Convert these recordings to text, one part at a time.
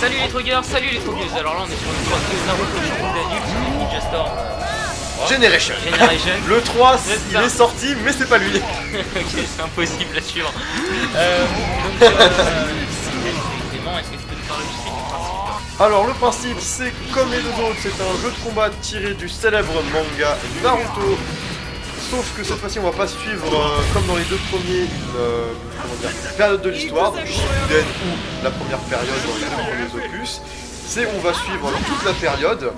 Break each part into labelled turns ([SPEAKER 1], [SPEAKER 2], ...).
[SPEAKER 1] Salut les trogueurs, salut les trogueuses. Alors là, on est sur le 3 de Naruto Shippuden Ultimate Ninja Storm.
[SPEAKER 2] Génération.
[SPEAKER 1] Generation.
[SPEAKER 2] Le 3,
[SPEAKER 1] C'est
[SPEAKER 2] il est sorti, mais c'est pas lui.
[SPEAKER 1] ok, c'est impossible à suivre. Euh, donc, euh, est-ce que tu peux nous parler du principe
[SPEAKER 2] Alors le principe c'est comme les deux autres, c'est un jeu de combat tiré du célèbre manga Naruto. Sauf que cette fois-ci on va pas suivre euh, comme dans les deux premiers une, euh, période de l'histoire, Shippuden ou la première période dans les deux premiers opus. C'est on va suivre toute la période.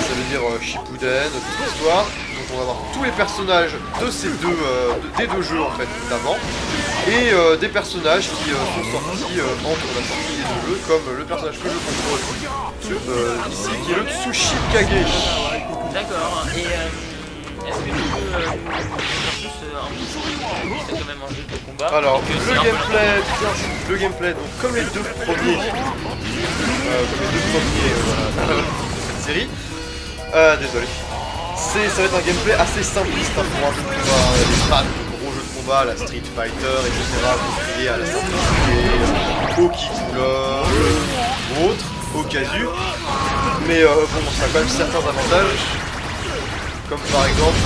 [SPEAKER 2] Ça veut dire euh, Shippuden, toute l'histoire. Donc on va voir tous les personnages de ces deux, euh, de- des deux jeux en fait d'avant. Et des personnages qui sont sortis entre la sortie des deux jeux, comme le personnage que je contrôle ici, qui est le Tsushikage.
[SPEAKER 1] D'accord. Et est-ce que tu peux euh, nous en dire plus un petit peu C'est quand même un jeu de combat.
[SPEAKER 2] Alors, le
[SPEAKER 1] un
[SPEAKER 2] gameplay, le gameplay, donc comme les deux premiers, euh, comme les deux premiers euh, de cette série, euh, désolé, ça va être un gameplay assez simpliste hein, pour un jeu de combat, euh, les fans de gros jeux de combat, la Street Fighter, etc., vous criez à la simplicité, euh, au Kikula, ou autre, au casu, mais bon, ça a quand même certains avantages, comme par exemple,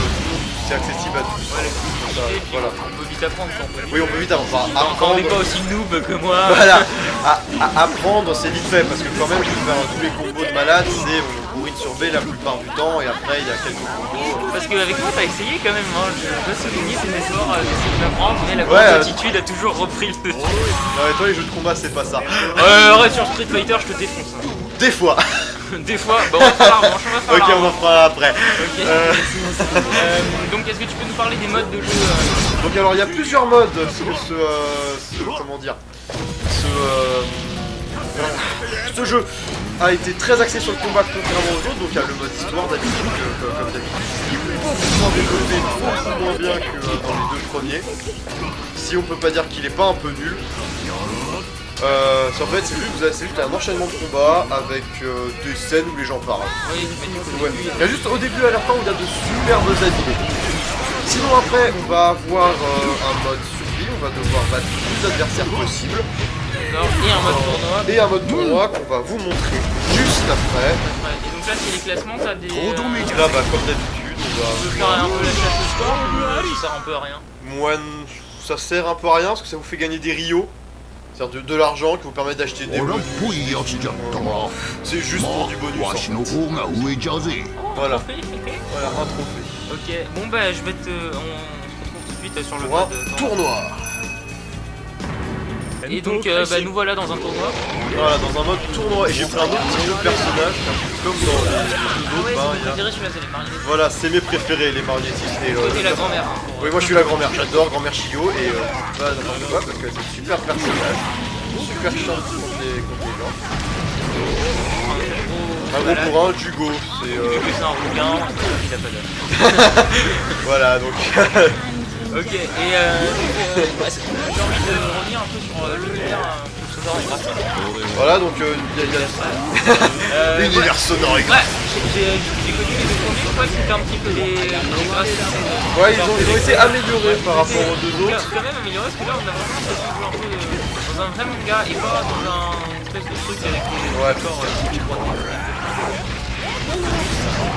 [SPEAKER 2] c'est accessible à tous,
[SPEAKER 1] Ouais,
[SPEAKER 2] Ça, voilà.
[SPEAKER 1] On peut vite apprendre quand peut.
[SPEAKER 2] Oui, on peut vite avancer. Enfin,
[SPEAKER 1] Quand on n'est
[SPEAKER 2] apprendre-
[SPEAKER 1] pas aussi noob que moi.
[SPEAKER 2] voilà, à, à apprendre c'est vite fait parce que quand même je vais faire tous les combos de malade, c'est on bourrine sur B la plupart du temps et après il y a quelques combos.
[SPEAKER 1] Parce qu'avec moi, t'as essayé quand même. Hein. Je dois souligner tes efforts euh, d'essayer de m'apprendre, mais la
[SPEAKER 2] Ouais,
[SPEAKER 1] grande
[SPEAKER 2] euh,
[SPEAKER 1] attitude a toujours repris le.
[SPEAKER 2] Non mais toi les jeux de combat c'est pas ça.
[SPEAKER 1] Euh, arrête sur Street Fighter, je te défonce. hein.
[SPEAKER 2] Des fois.
[SPEAKER 1] Des fois, bah on va faire la revanche, on va faire
[SPEAKER 2] ok
[SPEAKER 1] la
[SPEAKER 2] on en
[SPEAKER 1] revanche.
[SPEAKER 2] fera après.
[SPEAKER 1] Ok.
[SPEAKER 2] Euh,
[SPEAKER 1] Euh, donc, est-ce que tu peux nous parler des modes de jeu euh,
[SPEAKER 2] donc alors il y a plusieurs modes ce, ce, euh, ce- comment dire ce, euh, ce jeu a été très axé sur le combat contrairement aux autres donc il y a le mode histoire d'habitude que- que- comme d'habitude qui est beaucoup moins développé, beaucoup moins bien que euh, dans les deux premiers si on peut pas dire qu'il est pas un peu nul euh, c'est en fait c'est juste, juste un enchaînement de combats avec euh, des scènes où les gens parlent
[SPEAKER 1] Oui, mais
[SPEAKER 2] Ouais. Il y a juste au début et à la fin où il y a de superbes animés. Sinon après on va avoir euh, un mode survie, on va devoir battre tous les adversaires possibles.
[SPEAKER 1] Et un mode tournoi.
[SPEAKER 2] et un mode tournoi qu'on va vous montrer juste après.
[SPEAKER 1] Et donc là, c'est les classements, t'as des. euh,
[SPEAKER 2] là bah comme d'habitude on va...
[SPEAKER 1] faire un peu la chasse au score ou euh, ça sert un peu à rien?
[SPEAKER 2] Moi ça sert un peu à rien parce que ça vous fait gagner des rios. C'est-à-dire de, l'argent qui vous permet d'acheter des bonus. C'est juste pour du bonus. Voilà. Voilà, un trophée.
[SPEAKER 1] Ok, bon bah je vais te... On se retrouve tout de suite sur le mode... Euh,
[SPEAKER 2] tournoi
[SPEAKER 1] et donc euh, bah, nous voilà dans un tournoi.
[SPEAKER 2] Voilà, dans un mode tournoi. Et j'ai pris un autre type de personnage, comme dans les
[SPEAKER 1] Ah ouais,
[SPEAKER 2] autres. bah,
[SPEAKER 1] c'est
[SPEAKER 2] il y
[SPEAKER 1] mon
[SPEAKER 2] a-
[SPEAKER 1] préféré celui-là, c'est les marionnettes.
[SPEAKER 2] Voilà, c'est mes préférés, les marionettistes. Et,
[SPEAKER 1] Toi
[SPEAKER 2] euh,
[SPEAKER 1] t'es la grand-mère. hein,
[SPEAKER 2] Oui, moi je suis la grand-mère, j'adore grand-mère Chiyo et euh, pas n'importe quoi parce que c'est un super personnage, super chiant contre les, contre les gens. Un gros
[SPEAKER 1] Voilà.
[SPEAKER 2] pour un, Jugo, c'est euh,
[SPEAKER 1] Vu que c'est un rougain, il a pas d'âge.
[SPEAKER 2] voilà donc
[SPEAKER 1] Ok, et euh, euh, j'ai envie de revenir un peu sur euh, l'univers un peu sonore et graphique.
[SPEAKER 2] voilà donc euh, il y a, il y a
[SPEAKER 1] Euh,
[SPEAKER 2] l'univers sonore et
[SPEAKER 1] Ouais, j'ai j'ai- j'ai connu les deux premiers, je crois que c'était un petit peu les, les graphismes.
[SPEAKER 2] Ouais, ils ont, ils ont été améliorés par rapport aux deux autres.
[SPEAKER 1] quand même amélioré, parce que là on a vraiment l'impression de jouer un peu euh, dans un vrai manga et pas dans un espèce de truc avec des
[SPEAKER 2] Ouais.
[SPEAKER 1] euh, qui c'est.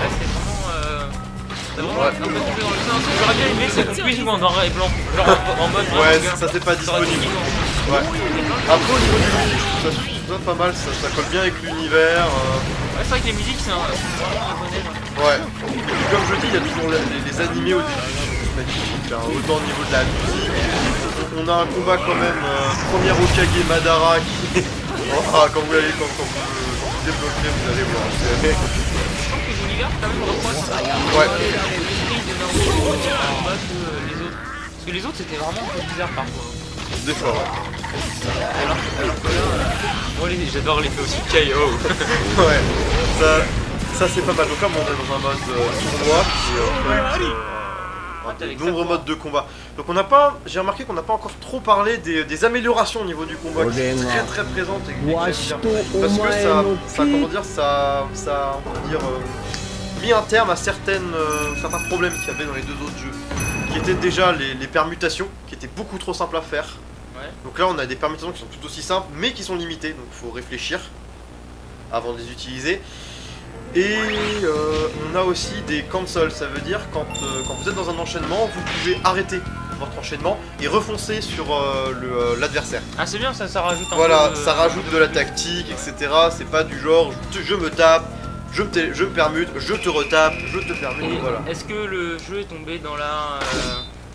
[SPEAKER 1] Euh, vraiment
[SPEAKER 2] Ouais.
[SPEAKER 1] un peu tombé dans le sens. J'aurais bien aimé puisse jouer en noir et blanc, genre en, en mode
[SPEAKER 2] Ouais,
[SPEAKER 1] manga.
[SPEAKER 2] ça c'est pas
[SPEAKER 1] Ça
[SPEAKER 2] disponible. Ouais. Après au niveau du musique, je trouve ça, je trouve ça pas mal, ça, ça colle bien avec l'univers. euh,
[SPEAKER 1] Ouais, c'est vrai que les musiques c'est un-.
[SPEAKER 2] Ouais. Et comme je dis, il y a toujours les, animés au début qui sont magnifiques, hein, autant au niveau de la musique. On a un combat quand même, euh, première Okage Madara qui... Ah, quand vous allez, quand, quand vous débloquez, vous allez voir.
[SPEAKER 1] Je trouve que l'univers quand même reproche
[SPEAKER 2] Ouais.
[SPEAKER 1] euh, les autres. Parce que les autres c'était vraiment un peu bizarre parfois.
[SPEAKER 2] Des fois, ouais.
[SPEAKER 1] Alors, alors que là, euh, j'adore l'effet aussi KO.
[SPEAKER 2] Ouais. Ça, ça c'est pas mal. Donc là, on est dans un mode euh, tournoi qui de nombreux modes de combat. Donc on n'a pas, j'ai remarqué qu'on n'a pas encore trop parlé des, des améliorations au niveau du combat qui sont très très présentes et bien. Parce que ça, ça, comment dire, ça, ça, on va dire, euh, mis un terme à certaines, euh, certains problèmes qu'il y avait dans les deux autres jeux, qui étaient déjà les, les permutations, qui étaient beaucoup trop simples à faire.
[SPEAKER 1] Ouais.
[SPEAKER 2] Donc là, on a des permutations qui sont tout aussi simples, mais qui sont limitées, donc il faut réfléchir avant de les utiliser. Et euh, on a aussi des cancels, ça veut dire quand, euh, quand vous êtes dans un enchaînement, vous pouvez arrêter votre enchaînement et refoncer sur euh, l'adversaire.
[SPEAKER 1] Ah c'est bien ça, ça rajoute un
[SPEAKER 2] Voilà,
[SPEAKER 1] peu de-
[SPEAKER 2] ça rajoute de la tactique, etc. C'est pas du genre je, me tape, je me, je me permute, je te retape, je te permute,
[SPEAKER 1] Et
[SPEAKER 2] voilà.
[SPEAKER 1] Est-ce que le jeu est tombé dans la...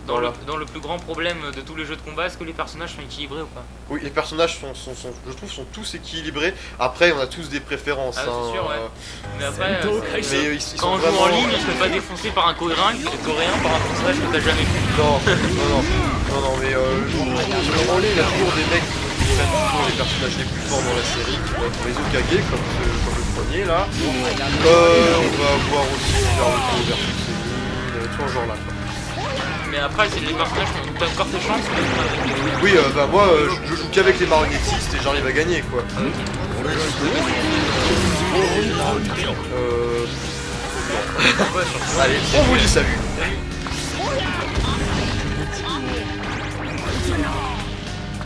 [SPEAKER 1] euh, dans, le, dans le plus grand problème de tous les jeux de combat, est-ce que les personnages sont équilibrés ou pas
[SPEAKER 2] Oui, les personnages sont, sont- sont- je trouve, sont tous équilibrés. Après, on a tous des préférences.
[SPEAKER 1] Ah, c'est
[SPEAKER 2] hein,
[SPEAKER 1] sûr, ouais.
[SPEAKER 2] euh,
[SPEAKER 1] Mais après, euh,
[SPEAKER 2] mais ils, ils
[SPEAKER 1] quand on joue en ligne, on se fait pas défoncer par un coréen, coréen par un personnage que t'as jamais vu.
[SPEAKER 2] Non, non, non, non, non, mais euh, je- en ligne, il y a toujours des mecs qui les personnages les plus forts dans la série, qui vont être les Okage, comme, ce- comme le premier là. Euh, on va avoir aussi Naruto versus Senin, tout en genre là. quoi
[SPEAKER 1] mais après les personnages n'ont pas encore ses chances.
[SPEAKER 2] Oui, euh, bah moi euh, je, joue qu'avec les marionnettistes et j'arrive à gagner quoi. Euh, allez, on vous dit salut.